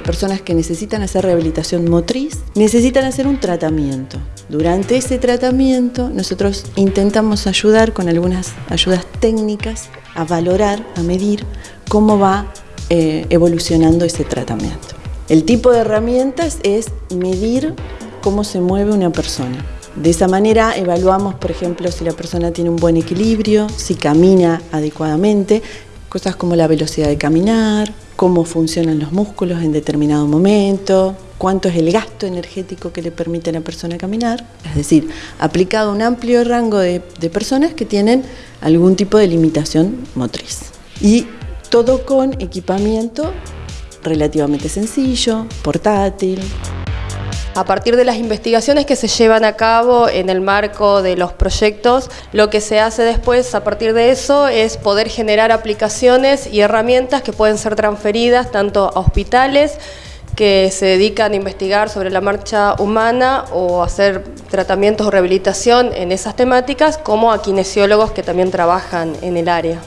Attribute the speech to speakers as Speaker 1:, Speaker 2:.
Speaker 1: personas que necesitan hacer rehabilitación motriz necesitan hacer un tratamiento. Durante ese tratamiento nosotros intentamos ayudar con algunas ayudas técnicas a valorar, a medir cómo va eh, evolucionando ese tratamiento. El tipo de herramientas es medir cómo se mueve una persona. De esa manera evaluamos, por ejemplo, si la persona tiene un buen equilibrio, si camina adecuadamente, cosas como la velocidad de caminar, cómo funcionan los músculos en determinado momento, cuánto es el gasto energético que le permite a la persona caminar, es decir, aplicado a un amplio rango de, de personas que tienen algún tipo de limitación motriz. Y todo con equipamiento relativamente sencillo, portátil.
Speaker 2: A partir de las investigaciones que se llevan a cabo en el marco de los proyectos, lo que se hace después a partir de eso es poder generar aplicaciones y herramientas que pueden ser transferidas tanto a hospitales que se dedican a investigar sobre la marcha humana o hacer tratamientos o rehabilitación en esas temáticas, como a kinesiólogos que también trabajan en el área.